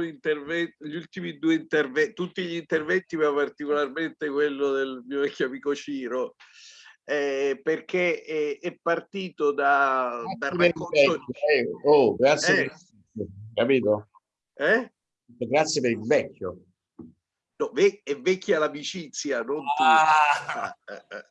gli ultimi due interventi, tutti gli interventi, ma particolarmente quello del mio vecchio amico Ciro, eh, perché è, è, partito da, da racconto... Eh, oh, grazie, eh? per... capito? Eh? Grazie per il vecchio. No, ve è vecchia l'amicizia, non tu. Ah. Eh, eh,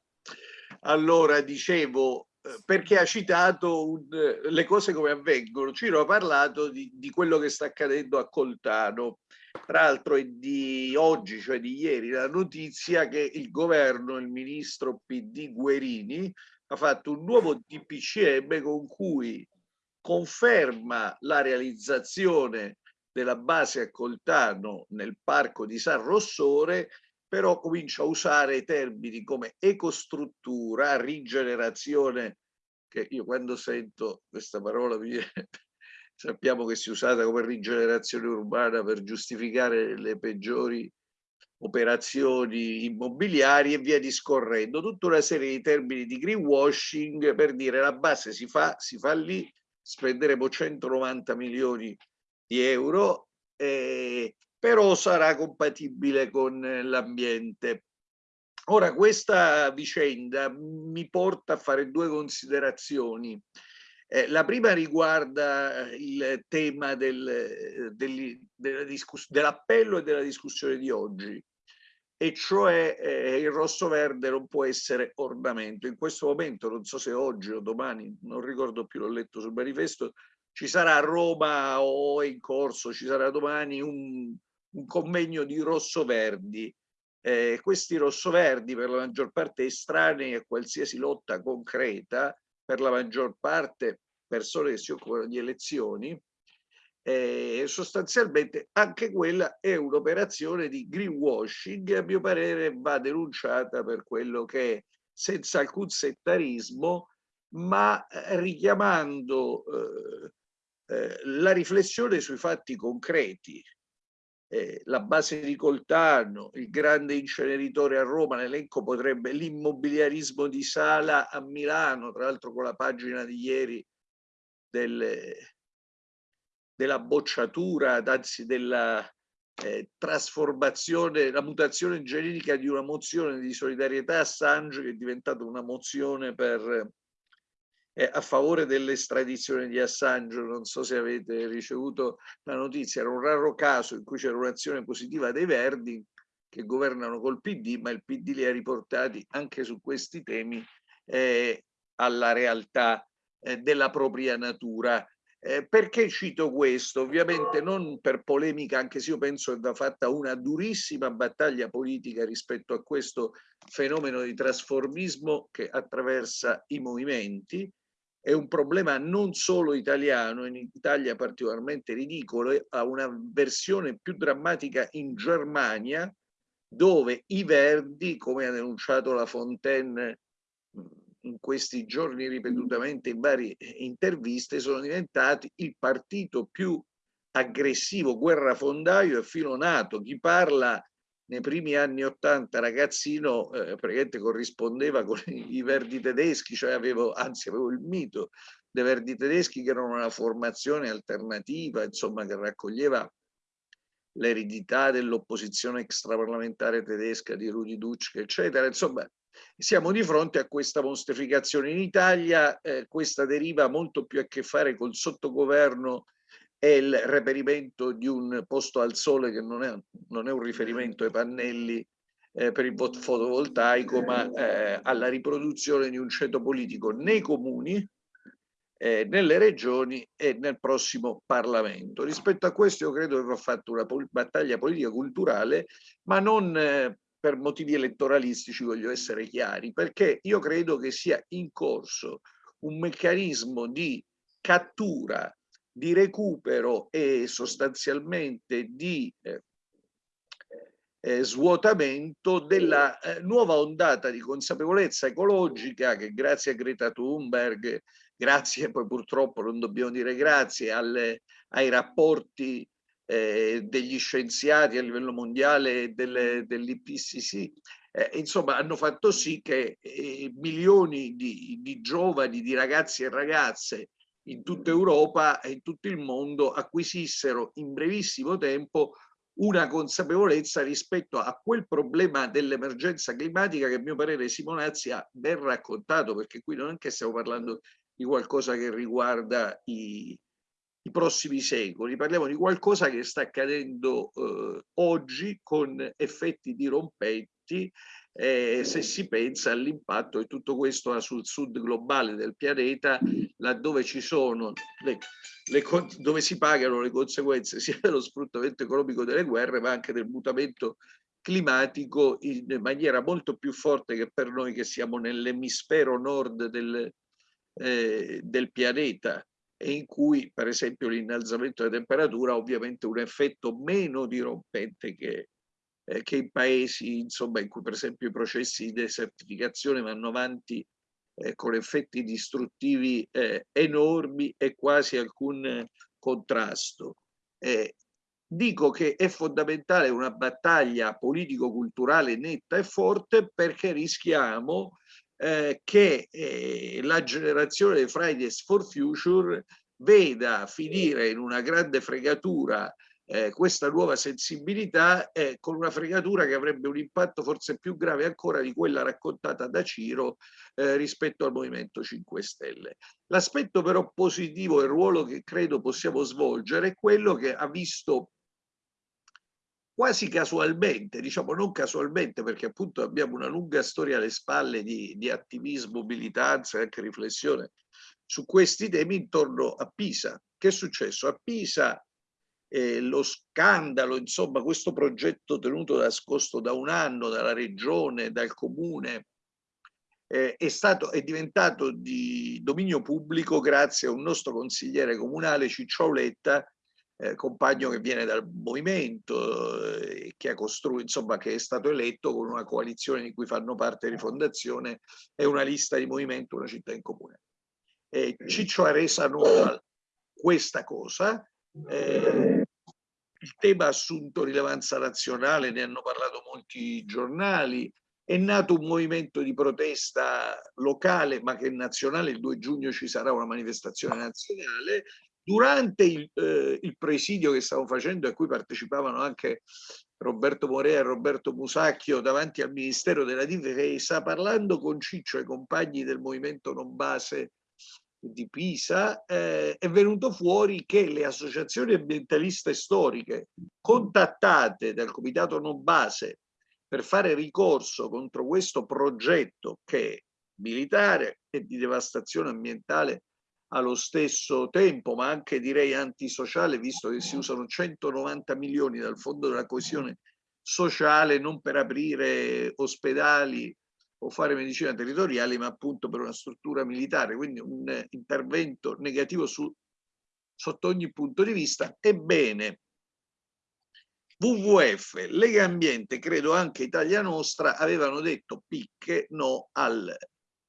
allora, dicevo, perché ha citato un, le cose come avvengono. Ciro ha parlato di, di, quello che sta accadendo a Coltano. Tra l'altro è di oggi, cioè di ieri, la notizia che il governo, il ministro PD Guerini, ha fatto un nuovo DPCM con cui conferma la realizzazione della base a Coltano nel parco di San Rossore però comincia a usare termini come ecostruttura, rigenerazione, che io quando sento questa parola mi sappiamo che si è usata come rigenerazione urbana per giustificare le peggiori operazioni immobiliari e via discorrendo, tutta una serie di termini di greenwashing per dire la base si fa, si fa lì, spenderemo 190 milioni di euro e però sarà compatibile con l'ambiente. Ora, questa vicenda mi porta a fare due considerazioni. Eh, la prima riguarda il tema del, del, dell'appello e della discussione di oggi, e cioè eh, il rosso-verde non può essere ornamento. In questo momento, non so se oggi o domani, non ricordo più, l'ho letto sul manifesto, ci sarà a Roma o in corso, ci sarà domani un, un convegno di rosso-verdi. Eh, questi rosso-verdi per la maggior parte estranei a qualsiasi lotta concreta, per la maggior parte persone che si occupano di elezioni, eh, sostanzialmente anche quella è un'operazione di greenwashing a mio parere va denunciata per quello che è senza alcun settarismo ma eh, richiamando eh, eh, la riflessione sui fatti concreti eh, la base di Coltano, il grande inceneritore a Roma, l'elenco potrebbe l'immobiliarismo di Sala a Milano, tra l'altro con la pagina di ieri del, della bocciatura, anzi della eh, trasformazione, la mutazione genetica di una mozione di solidarietà a Assange che è diventata una mozione per eh, a favore dell'estradizione di Assange, non so se avete ricevuto la notizia, era un raro caso in cui c'era un'azione positiva dei Verdi che governano col PD, ma il PD li ha riportati anche su questi temi eh, alla realtà eh, della propria natura. Eh, perché cito questo? Ovviamente non per polemica, anche se io penso che va fatta una durissima battaglia politica rispetto a questo fenomeno di trasformismo che attraversa i movimenti, è un problema non solo italiano, in Italia particolarmente ridicolo, ha una versione più drammatica in Germania, dove i Verdi, come ha denunciato la Fontaine in questi giorni ripetutamente in varie interviste, sono diventati il partito più aggressivo, guerrafondaio e filonato. Chi parla nei primi anni Ottanta ragazzino eh, praticamente corrispondeva con i verdi tedeschi, cioè avevo, anzi avevo il mito dei verdi tedeschi che erano una formazione alternativa, insomma che raccoglieva l'eredità dell'opposizione extraparlamentare tedesca di Rudi Dutschke, eccetera. Insomma, siamo di fronte a questa mostrificazione. In Italia eh, questa deriva molto più a che fare col sottogoverno è il reperimento di un posto al sole che non è, non è un riferimento ai pannelli eh, per il fotovoltaico, ma eh, alla riproduzione di un ceto politico nei comuni, eh, nelle regioni e nel prossimo Parlamento. Rispetto a questo io credo che va fatta una pol battaglia politica culturale, ma non eh, per motivi elettoralistici, voglio essere chiari, perché io credo che sia in corso un meccanismo di cattura di recupero e sostanzialmente di eh, eh, svuotamento della eh, nuova ondata di consapevolezza ecologica che grazie a Greta Thunberg, grazie poi purtroppo non dobbiamo dire grazie alle, ai rapporti eh, degli scienziati a livello mondiale dell'IPCC, eh, insomma hanno fatto sì che eh, milioni di, di giovani, di ragazzi e ragazze in tutta Europa e in tutto il mondo acquisissero in brevissimo tempo una consapevolezza rispetto a quel problema dell'emergenza climatica che a mio parere Simonazzi ha ben raccontato, perché qui non è che stiamo parlando di qualcosa che riguarda i, i prossimi secoli, parliamo di qualcosa che sta accadendo eh, oggi con effetti dirompenti eh, se si pensa all'impatto che tutto questo ha sul sud globale del pianeta, laddove ci sono le, le, dove si pagano le conseguenze sia dello sfruttamento economico delle guerre, ma anche del mutamento climatico in maniera molto più forte che per noi che siamo nell'emisfero nord del, eh, del pianeta e in cui per esempio l'innalzamento della temperatura ha ovviamente un effetto meno dirompente che, eh, che in paesi insomma, in cui per esempio i processi di desertificazione vanno avanti eh, con effetti distruttivi eh, enormi e quasi alcun contrasto. Eh, dico che è fondamentale una battaglia politico-culturale netta e forte perché rischiamo eh, che eh, la generazione dei Fridays for Future veda finire in una grande fregatura eh, questa nuova sensibilità eh, con una fregatura che avrebbe un impatto forse più grave ancora di quella raccontata da Ciro eh, rispetto al Movimento 5 Stelle. L'aspetto però positivo e il ruolo che credo possiamo svolgere è quello che ha visto quasi casualmente, diciamo non casualmente perché appunto abbiamo una lunga storia alle spalle di, di attivismo, militanza e anche riflessione su questi temi intorno a Pisa. Che è successo? A Pisa eh, lo scandalo, insomma questo progetto tenuto nascosto da un anno dalla regione, dal comune, eh, è, stato, è diventato di dominio pubblico grazie a un nostro consigliere comunale Ciccioletta, eh, compagno che viene dal movimento eh, che ha costruito, insomma che è stato eletto con una coalizione di cui fanno parte Rifondazione e una lista di movimento, una città in comune. Ciccio ha resa nota questa cosa eh, il tema ha assunto rilevanza nazionale, ne hanno parlato molti giornali, è nato un movimento di protesta locale ma che è nazionale, il 2 giugno ci sarà una manifestazione nazionale. Durante il, eh, il presidio che stavo facendo a cui partecipavano anche Roberto Morea e Roberto Musacchio davanti al Ministero della Difesa, parlando con Ciccio e compagni del movimento non base di Pisa, eh, è venuto fuori che le associazioni ambientaliste storiche contattate dal Comitato Non Base per fare ricorso contro questo progetto che è militare e di devastazione ambientale allo stesso tempo, ma anche direi antisociale, visto che si usano 190 milioni dal Fondo della Coesione Sociale non per aprire ospedali o fare medicina territoriale, ma appunto per una struttura militare, quindi un intervento negativo su, sotto ogni punto di vista. Ebbene, WWF, Lega Ambiente, credo anche Italia Nostra, avevano detto picche no al,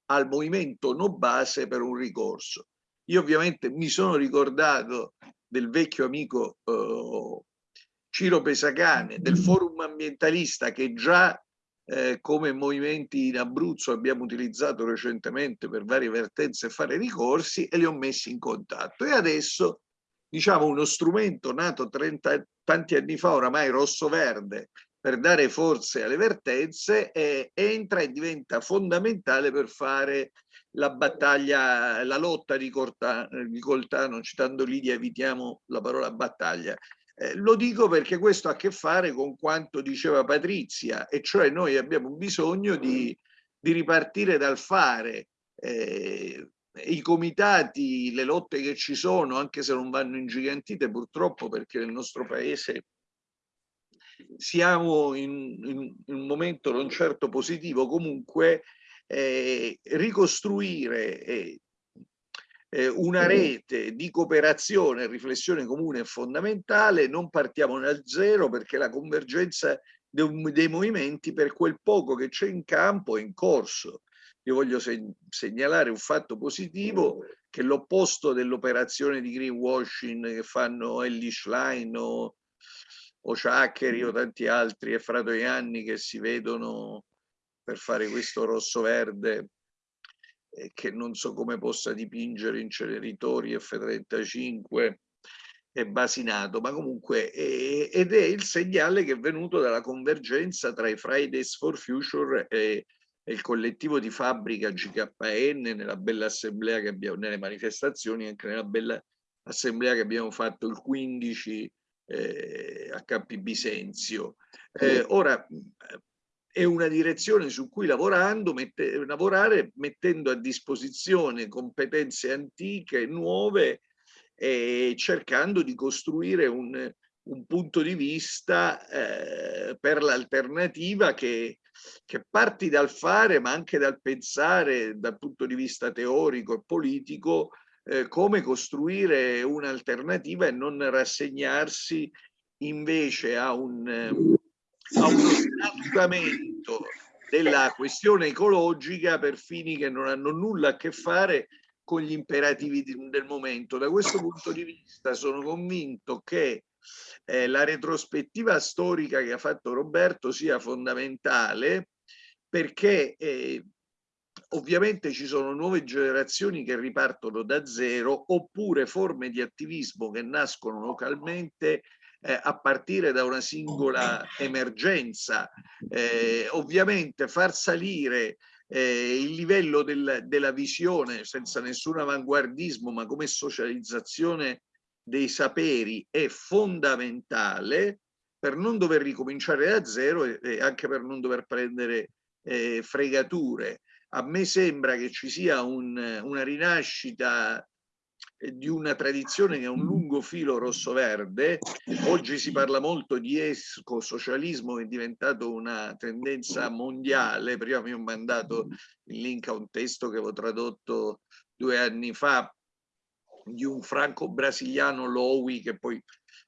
al movimento no base per un ricorso. Io ovviamente mi sono ricordato del vecchio amico eh, Ciro Pesacane, del forum ambientalista che già eh, come movimenti in Abruzzo abbiamo utilizzato recentemente per varie vertenze fare ricorsi e li ho messi in contatto. E adesso, diciamo, uno strumento nato 30, tanti anni fa, oramai rosso-verde, per dare forze alle vertenze, eh, entra e diventa fondamentale per fare la battaglia, la lotta di, di Coltano, citando Lidia, evitiamo la parola battaglia, eh, lo dico perché questo ha a che fare con quanto diceva Patrizia, e cioè noi abbiamo bisogno di, di ripartire dal fare. Eh, I comitati, le lotte che ci sono, anche se non vanno ingigantite purtroppo perché nel nostro paese siamo in, in, in un momento non certo positivo, comunque eh, ricostruire eh, eh, una rete di cooperazione e riflessione comune è fondamentale, non partiamo dal zero perché la convergenza dei, movimenti per quel poco che c'è in campo è in corso. Io voglio segnalare un fatto positivo che l'opposto dell'operazione di greenwashing che fanno Ellie Schlein o, o Ciaccheri o tanti altri e Fratoianni che si vedono per fare questo rosso-verde che non so come possa dipingere inceneritori F-35 e Basinato, ma comunque è, ed è il segnale che è venuto dalla convergenza tra i Fridays for Future e, e il collettivo di fabbrica GKN nella bella assemblea che abbiamo, nelle manifestazioni, anche nella bella assemblea che abbiamo fatto il 15 eh, a Campi Bisenzio. Eh, ora è una direzione su cui lavorando, mette, lavorare mettendo a disposizione competenze antiche, nuove, e cercando di costruire un, un punto di vista eh, per l'alternativa che, che parti dal fare ma anche dal pensare dal punto di vista teorico e politico eh, come costruire un'alternativa e non rassegnarsi invece a un a uno snaturramento della questione ecologica per fini che non hanno nulla a che fare con gli imperativi del momento. Da questo punto di vista sono convinto che eh, la retrospettiva storica che ha fatto Roberto sia fondamentale perché eh, ovviamente ci sono nuove generazioni che ripartono da zero oppure forme di attivismo che nascono localmente eh, a partire da una singola emergenza. Eh, ovviamente far salire eh, il livello del, della visione senza nessun avanguardismo ma come socializzazione dei saperi è fondamentale per non dover ricominciare da zero e, e anche per non dover prendere eh, fregature. A me sembra che ci sia un, una rinascita di una tradizione che ha un lungo filo rosso-verde. Oggi si parla molto di esco-socialismo che è diventato una tendenza mondiale. Prima mi ho mandato il link a un testo che avevo tradotto due anni fa di un franco-brasiliano Lowy che poi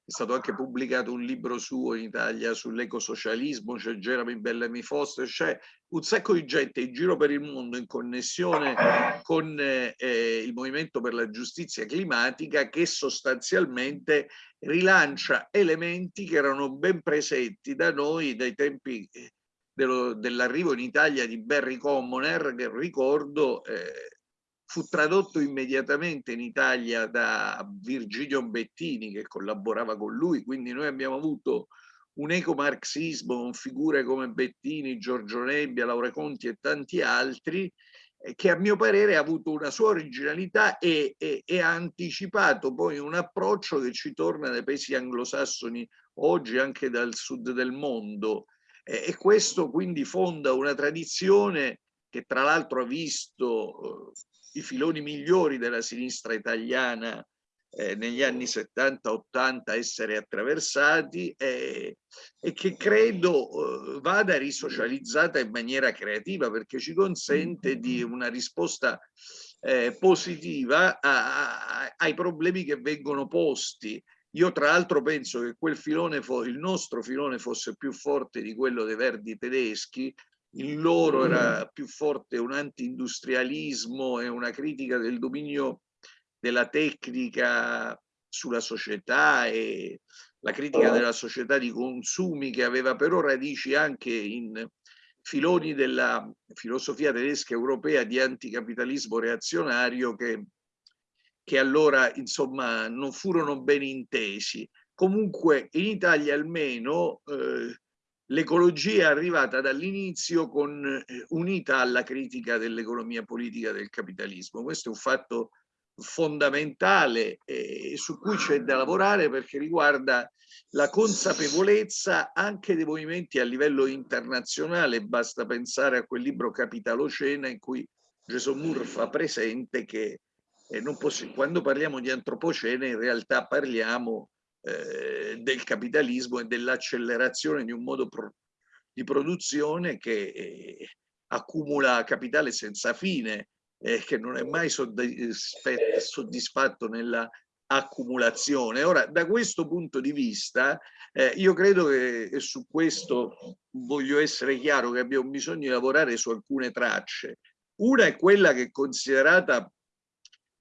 è stato anche pubblicato un libro suo in Italia sull'ecosocialismo, c'è Jeremy Bellamy Foster, c'è un sacco di gente in giro per il mondo in connessione con eh, il Movimento per la Giustizia Climatica che sostanzialmente rilancia elementi che erano ben presenti da noi dai tempi eh, dell'arrivo in Italia di Barry Commoner, che ricordo eh, fu tradotto immediatamente in Italia da Virgilio Bettini che collaborava con lui, quindi noi abbiamo avuto un ecomarxismo con figure come Bettini, Giorgio Nebbia, Laura Conti e tanti altri, eh, che a mio parere ha avuto una sua originalità e, e, e, ha anticipato poi un approccio che ci torna dai paesi anglosassoni oggi anche dal sud del mondo. E, e questo quindi fonda una tradizione che tra l'altro ha visto eh, i filoni migliori della sinistra italiana eh, negli anni 70-80 essere attraversati eh, e che credo eh, vada risocializzata in maniera creativa perché ci consente di una risposta eh, positiva a, a, ai problemi che vengono posti. Io tra l'altro penso che quel filone, il nostro filone fosse più forte di quello dei verdi tedeschi in loro era più forte un anti-industrialismo e una critica del dominio della tecnica sulla società e la critica della società di consumi che aveva però radici anche in filoni della filosofia tedesca europea di anticapitalismo reazionario che, che allora insomma non furono ben intesi. Comunque in Italia almeno eh, l'ecologia è arrivata dall'inizio eh, unita alla critica dell'economia politica del capitalismo. Questo è un fatto fondamentale eh, su cui c'è da lavorare perché riguarda la consapevolezza anche dei movimenti a livello internazionale. Basta pensare a quel libro Capitalocena in cui Jason Moore fa presente che eh, quando parliamo di antropocene in realtà parliamo eh, del capitalismo e dell'accelerazione di un modo pro di produzione che eh, accumula capitale senza fine, eh, che non è mai soddisfatto nella accumulazione. Ora, da questo punto di vista, eh, io credo che su questo voglio essere chiaro che abbiamo bisogno di lavorare su alcune tracce. Una è quella che è considerata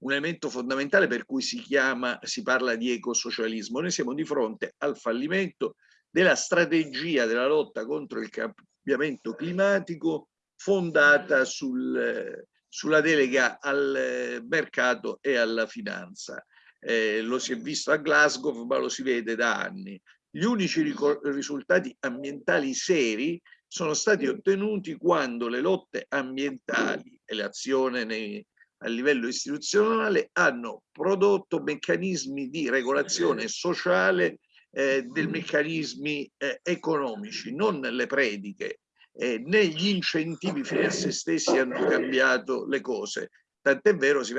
un elemento fondamentale per cui si chiama, si parla di ecosocialismo. Noi siamo di fronte al fallimento della strategia della lotta contro il cambiamento climatico fondata sul, sulla delega al mercato e alla finanza. Eh, lo si è visto a Glasgow, ma lo si vede da anni. Gli unici risultati ambientali seri sono stati ottenuti quando le lotte ambientali e l'azione a livello istituzionale hanno prodotto meccanismi di regolazione sociale eh, dei meccanismi eh, economici, non le prediche eh, né gli incentivi fine a se stessi hanno cambiato le cose. Tant'è vero, si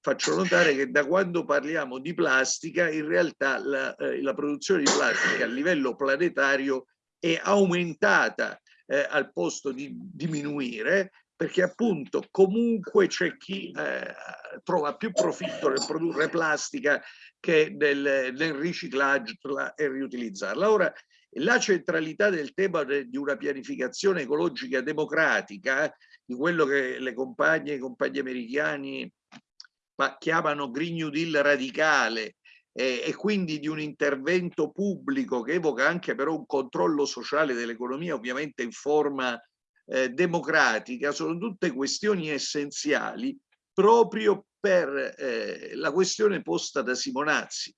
faccio notare che da quando parliamo di plastica, in realtà la, eh, la produzione di plastica a livello planetario è aumentata eh, al posto di diminuire perché appunto comunque c'è chi eh, trova più profitto nel produrre plastica che nel, nel riciclaggio e riutilizzarla. Ora, la centralità del tema di una pianificazione ecologica democratica, di quello che le compagne e i compagni americani chiamano Green New Deal radicale, e quindi di un intervento pubblico che evoca anche però un controllo sociale dell'economia, ovviamente in forma eh, democratica, sono tutte questioni essenziali proprio per eh, la questione posta da Simonazzi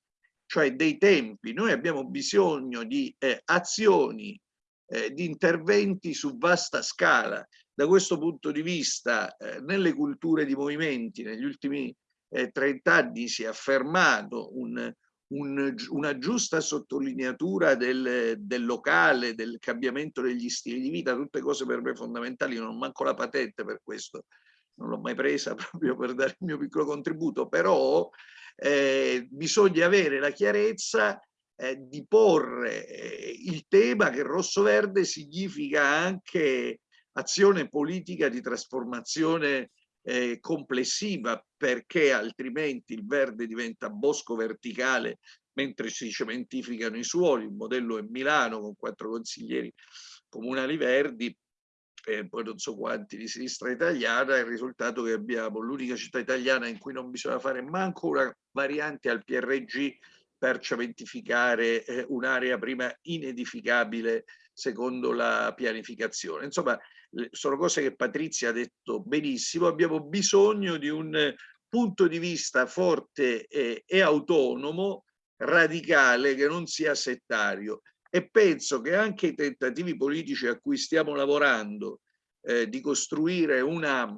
cioè dei tempi. Noi abbiamo bisogno di eh, azioni, eh, di interventi su vasta scala. Da questo punto di vista, eh, nelle culture di movimenti, negli ultimi 30 eh, anni si è affermato un, un, una giusta sottolineatura del, del, locale, del cambiamento degli stili di vita, tutte cose per me fondamentali, non manco la patente per questo, non l'ho mai presa proprio per dare il mio piccolo contributo, però eh, bisogna avere la chiarezza eh, di porre eh, il tema che rosso-verde significa anche azione politica di trasformazione eh, complessiva perché altrimenti il verde diventa bosco verticale mentre si cementificano i suoli, il modello è Milano con quattro consiglieri comunali verdi e poi non so quanti di sinistra italiana, il risultato che abbiamo l'unica città italiana in cui non bisogna fare manco una variante al PRG per cementificare eh, un'area prima inedificabile secondo la pianificazione. Insomma, sono cose che Patrizia ha detto benissimo, abbiamo bisogno di un punto di vista forte e, e autonomo, radicale, che non sia settario. E penso che anche i tentativi politici a cui stiamo lavorando eh, di costruire una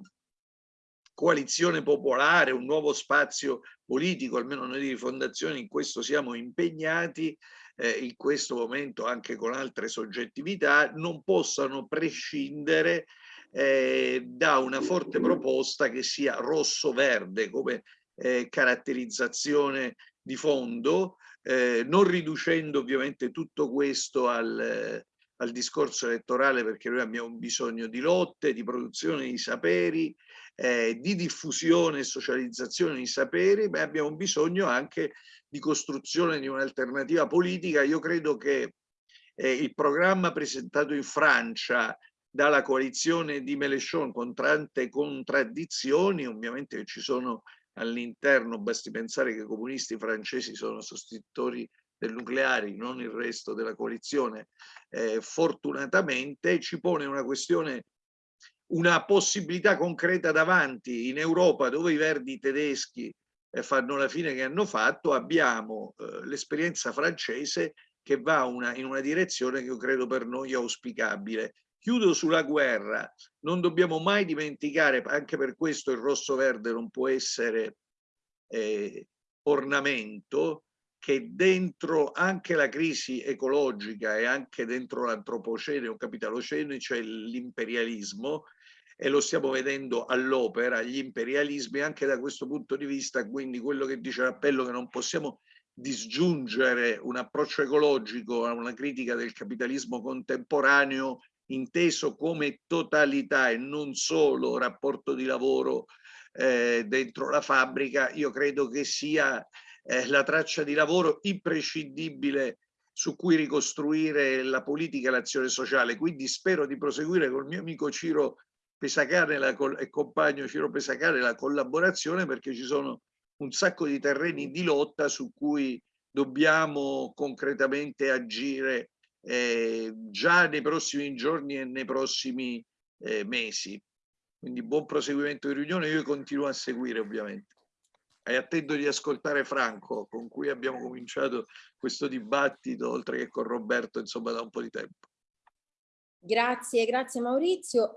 coalizione popolare, un nuovo spazio politico, almeno noi di fondazione in questo siamo impegnati, eh, in questo momento anche con altre soggettività, non possano prescindere eh, da una forte proposta che sia rosso-verde come eh, caratterizzazione di fondo, eh, non riducendo ovviamente tutto questo al, al, discorso elettorale perché noi abbiamo bisogno di lotte, di produzione di saperi, eh, di diffusione e socializzazione di saperi, ma abbiamo bisogno anche di costruzione di un'alternativa politica. Io credo che eh, il programma presentato in Francia dalla coalizione di Mélenchon con tante contraddizioni, ovviamente ci sono all'interno, basti pensare che i comunisti francesi sono sostenitori del nucleare, non il resto della coalizione, eh, fortunatamente ci pone una questione, una possibilità concreta davanti in Europa dove i verdi tedeschi fanno la fine che hanno fatto, abbiamo eh, l'esperienza francese che va una, in una direzione che io credo per noi auspicabile, Chiudo sulla guerra, non dobbiamo mai dimenticare, anche per questo il rosso-verde non può essere eh, ornamento, che dentro anche la crisi ecologica e anche dentro l'antropocene o capitalocene c'è l'imperialismo e lo stiamo vedendo all'opera, gli imperialismi anche da questo punto di vista, quindi quello che dice l'appello che non possiamo disgiungere un approccio ecologico a una critica del capitalismo contemporaneo inteso come totalità e non solo rapporto di lavoro eh, dentro la fabbrica, io credo che sia eh, la traccia di lavoro imprescindibile su cui ricostruire la politica e l'azione sociale. Quindi spero di proseguire col mio amico Ciro Pesacane e compagno Ciro Pesacane la collaborazione perché ci sono un sacco di terreni di lotta su cui dobbiamo concretamente agire eh, già nei prossimi giorni e nei prossimi eh, mesi. Quindi buon proseguimento di riunione, io continuo a seguire ovviamente. E attendo di ascoltare Franco, con cui abbiamo cominciato questo dibattito, oltre che con Roberto, insomma, da un po' di tempo. Grazie, grazie Maurizio.